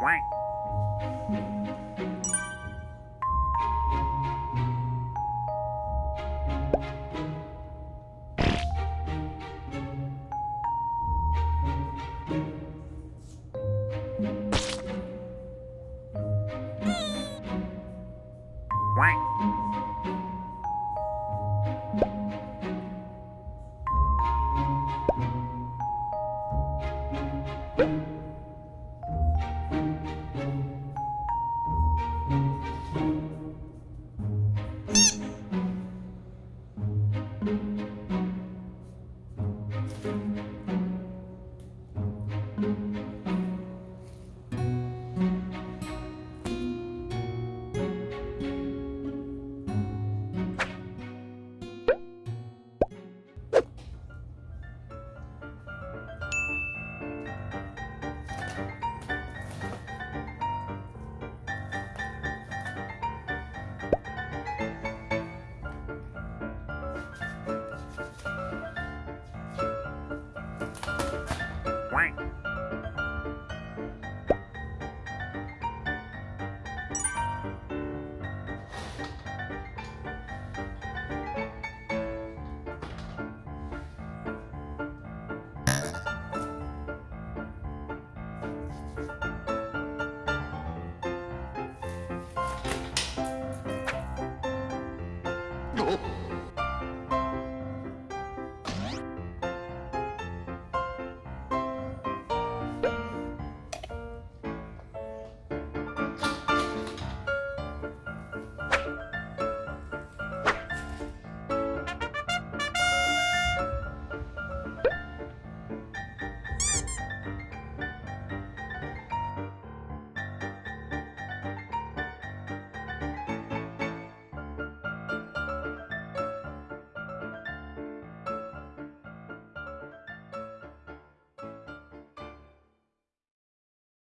Quack. Quack. Quack. ど